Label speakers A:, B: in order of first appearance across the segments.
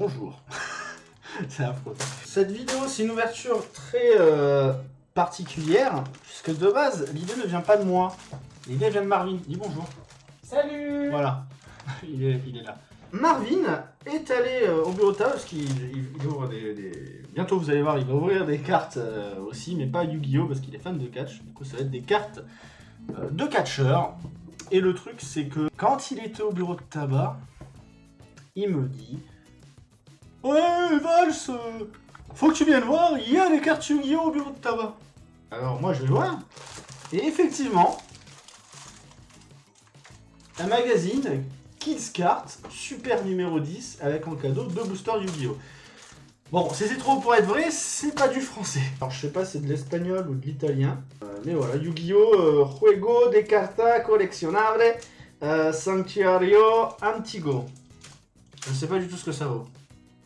A: Bonjour. c'est affreux. Cette vidéo, c'est une ouverture très euh, particulière, puisque de base, l'idée ne vient pas de moi. L'idée vient de Marvin. Dis bonjour.
B: Salut
A: Voilà. il, est, il est là. Marvin est allé euh, au bureau de table, parce qu'il il- il ouvre des, des- Bientôt, vous allez voir, il va ouvrir des cartes euh, aussi, mais pas Yu-Gi-Oh! parce qu'il est fan de catch. Du coup, ça va être des cartes euh, de catcheurs. Et le truc, c'est que quand il était au bureau de tabac, il me dit Ouais, Vals, euh, faut que tu viennes voir, il y a des cartes Yu-Gi-Oh! au bureau de tabac. Alors, moi, je vais voir. Et effectivement, un magazine Kids Cart, super numéro 10, avec en cadeau deux boosters Yu-Gi-Oh! Bon, c'est trop pour être vrai, c'est pas du français. Alors je sais pas si c'est de l'espagnol ou de l'italien. Euh, mais voilà, Yu-Gi-Oh! euh, Juego de carta coleccionable Sanctuario Antigo. Je sais pas du tout ce que ça vaut.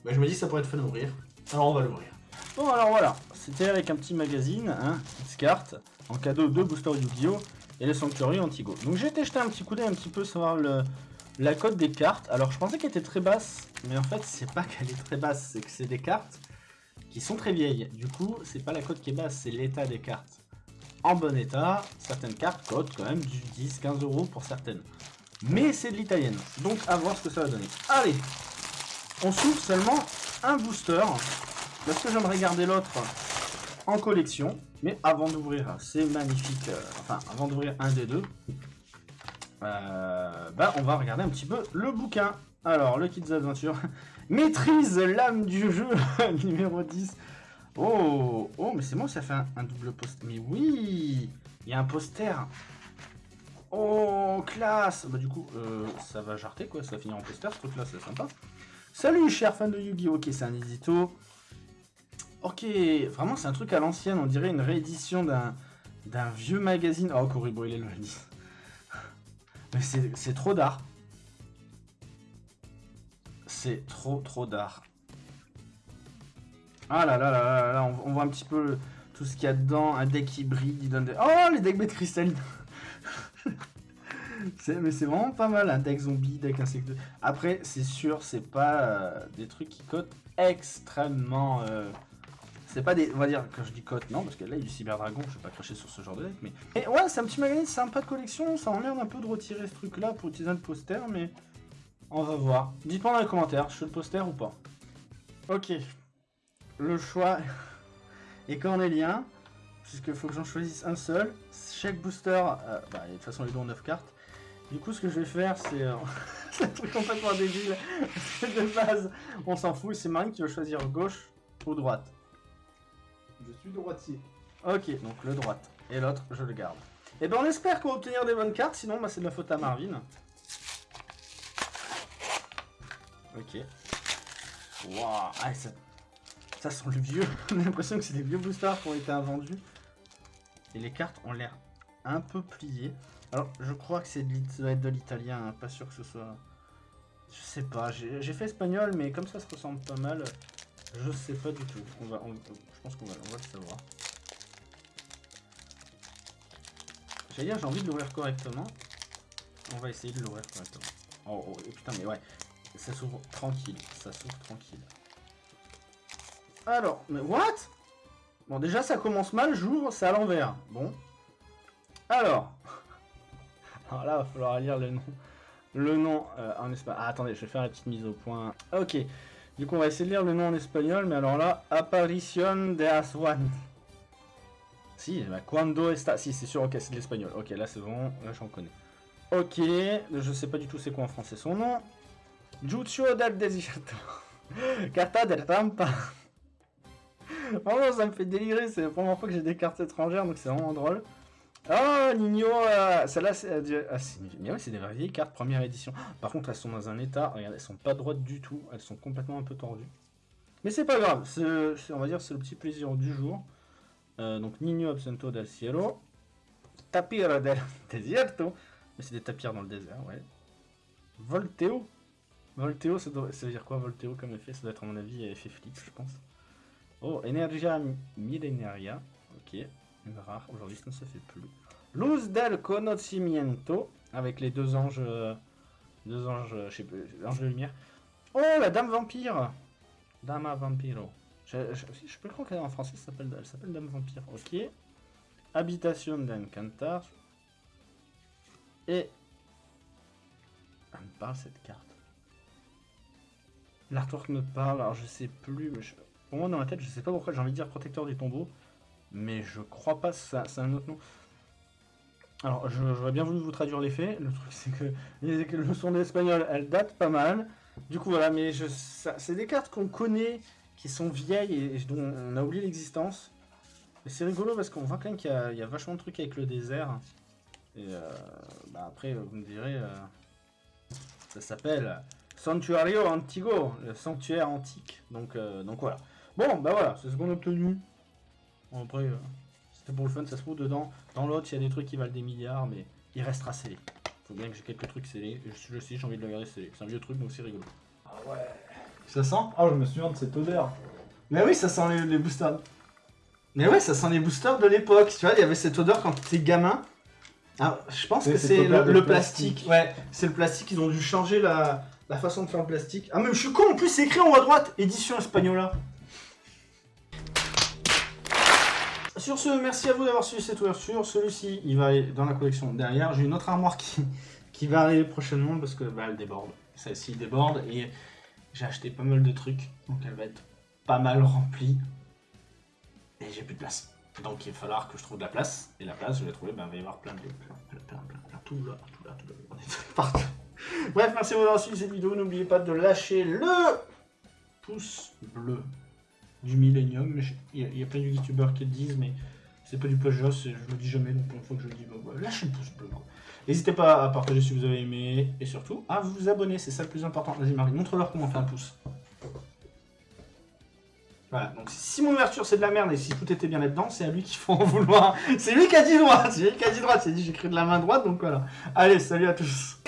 A: Mais je me dis que ça pourrait être fun à ouvrir. Alors on va l'ouvrir. Bon alors voilà, c'était avec un petit magazine, hein, Kids Cart, en cadeau deux boosters Yu-Gi-Oh! et le Sanctuario Antigo. Donc j'ai été jeter un petit coup d'œil un petit peu savoir le, la cote des cartes. Alors je pensais qu'elle était très basse, mais en fait c'est pas qu'elle est très basse, c'est que c'est des cartes qui sont très vieilles. Du coup, c'est pas la cote qui est basse, c'est l'état des cartes. En bon état, certaines cartes cotent quand même du 10-15 euros pour certaines. Mais c'est de l'italienne, donc à voir ce que ça va donner. Allez, on s'ouvre seulement un booster, parce que j'aimerais garder l'autre en collection. Mais avant d'ouvrir ces magnifiques, euh, enfin avant d'ouvrir un des deux, euh, bah, on va regarder un petit peu le bouquin. Alors, le Kids Adventure. Maîtrise l'âme du jeu, numéro 10. Oh, oh, mais c'est moi, ça fait un, double poster. Mais oui, il y a un poster. Oh, classe. Bah du coup, euh, ça va jarter quoi, ça va finir en poster, ce truc-là, c'est sympa. Salut, chers fans de Yu-Gi-Oh! Ok, c'est un édito. Ok, vraiment, c'est un truc à l'ancienne, on dirait une réédition d'un d'un vieux magazine. Oh, Kuribo, il est le 10. Mais c'est trop d'art. C'est trop trop d'art. Ah là là là là là, on, on voit un petit peu tout ce qu'il y a dedans. Un deck hybride, il donne des... Oh, les decks bêtes cristalline Mais c'est vraiment pas mal, un deck zombie, deck insecte. Après, c'est sûr, c'est pas euh, des trucs qui cotent extrêmement... euh, c'est pas des. On va dire, quand je dis cote, non, parce que là, il y a du Cyberdragon, je vais pas cracher sur ce genre de deck, mais. Et ouais, c'est un petit magazine sympa de collection, ça m'emmerde un peu de retirer ce truc-là pour utiliser un poster, mais. On va voir. Dites-moi dans les commentaires, je fais le poster ou pas. Ok. Le choix est cornélien, puisqu'il faut que j'en choisisse un seul. Chaque booster, euh, bah, de toute façon, les dons 9 cartes. Du coup, ce que je vais faire, c'est. euh, c'est un truc complètement débile. De base, on s'en fout, c'est Marine qui va choisir gauche ou droite.
B: Je suis droitier.
A: Ok, donc le droite. Et l'autre, je le garde. Et ben on espère qu'on va obtenir des bonnes cartes, sinon bah, c'est de la faute à Marvin. Ok. Waouh, ah, ça, ça sent le vieux. On a l'impression que c'est des vieux boosters qui ont été invendus. Et les cartes ont l'air un peu pliées. Alors, je crois que c'est de l'italien, hein, pas sûr que ce soit... Je sais pas, j'ai fait espagnol, mais comme ça se ressemble pas mal, je sais pas du tout. On va, je pense qu'on va, le savoir. J'allais dire, j'ai envie de l'ouvrir correctement. On va essayer de l'ouvrir correctement. Oh, oh, putain, mais ouais. Ça s'ouvre tranquille. Ça s'ouvre tranquille. Alors, mais what? Bon, déjà, ça commence mal. J'ouvre, c'est à l'envers. Bon. Alors. Alors là, il va falloir lire le nom. Le nom euh, en espagnol. Ah, attendez, je vais faire la petite mise au point. Ok. Du coup, on va essayer de lire le nom en espagnol, mais alors là, Apparition de Aswan. Si, bah, cuando está? Si, c'est sûr, ok, c'est de l'espagnol. Ok, là, c'est bon, là, j'en connais. Ok, je sais pas du tout c'est quoi en français son nom. Jucho del Desierto. Carta del Rampa. Vraiment, ça me fait délirer, c'est la première fois que j'ai des cartes étrangères, donc c'est vraiment drôle. Oh, Nino, euh, celle-là, c'est... euh, ah, des vieilles cartes, première édition. Par contre, elles sont dans un état, regarde, elles sont pas droites du tout, elles sont complètement un peu tordues. Mais c'est pas grave, on va dire c'est le petit plaisir du jour. Euh, donc, Nino Absento del Cielo. Tapir del Desierto. Mais c'est des tapirs dans le désert, ouais. Volteo. Volteo, ça, doit- ça veut dire quoi Volteo comme effet? Ça doit être à mon avis effet flip, je pense. Oh, Energia Millenaria. Ok, rare. Aujourd'hui, ça ne se fait plus. Luz del Conocimiento. Avec les deux anges. euh, Deux anges, euh, je sais plus, l'ange de lumière. Oh, la Dame Vampire Dama Vampiro. Je, je, je peux croire qu'en français, ça s'appelle, elle s'appelle Dame Vampire. Ok. Habitation d'Encantar. Et... Elle me parle cette carte. L'artwork me parle, alors je sais plus, mais je... pour moi dans la tête, je sais pas pourquoi j'ai envie de dire protecteur du tombeau, mais je crois pas, ça, c'est un autre nom. Alors j'aurais bien voulu vous traduire les faits, le truc c'est que les leçons d'espagnol, elles datent pas mal, du coup voilà, mais c'est des cartes qu'on connaît, qui sont vieilles et, dont on a oublié l'existence. Mais c'est rigolo parce qu'on voit quand même qu'il y, a vachement de trucs avec le désert. Et euh, bah après, vous me direz, euh, ça s'appelle Santuario Antigo, le sanctuaire antique. Donc, euh, donc voilà. Bon, bah voilà, c'est ce qu'on a obtenu. Bon, après, euh, c'était pour le fun, ça se trouve dedans. Dans l'autre, il y a des trucs qui valent des milliards, mais il restera scellé. Faut bien que j'ai quelques trucs scellés. Je le sais, j'ai envie de le garder scellé. C'est un vieux truc, donc c'est rigolo.
B: Ah ouais.
A: Ça sent?
B: Ah, je me souviens de cette odeur.
A: Mais oui, ça sent les, les boosters. Mais ouais, ça sent les boosters de l'époque. Tu vois, il y avait cette odeur quand t'étais gamin. Ah, je pense que c'est le, plastique. Ouais, c'est le plastique. Ils ont dû changer la, la façon de faire le plastique. Ah, mais je suis con, en plus, c'est écrit en haut à droite. Édition Espagnola. Sur ce, merci à vous d'avoir suivi cette ouverture. Celui-ci, il va aller dans la collection derrière. J'ai une autre armoire qui, qui va arriver prochainement parce que bah, elle déborde. Celle-ci déborde et j'ai acheté pas mal de trucs. Donc elle va être pas mal remplie. Et j'ai plus de place. Donc il va falloir que je trouve de la place. Et la place, je vais trouver, ben, il va y avoir plein de... Plein, plein, plein, plein, tout là, tout là, tout là. On est partout. Bref, merci d'avoir suivi cette vidéo. N'oubliez pas de lâcher le pouce bleu du Millennium. Il y, a- plein de youtubeurs qui le disent, mais c'est pas du plagiat, je le dis jamais, donc une fois que je le dis, bah, bah, lâchez le pouce bleu. N'hésitez pas à partager si vous avez aimé, et surtout à vous abonner, c'est ça le plus important. Vas-y Marie, montre-leur comment on fait un pouce. Voilà, donc si mon ouverture c'est de la merde et si tout était bien là-dedans, c'est à lui qu'il faut en vouloir. C'est lui qui a dit droite, c'est lui qui a dit droite, c'est dit j'écris de la main droite, donc voilà. Allez, salut à tous.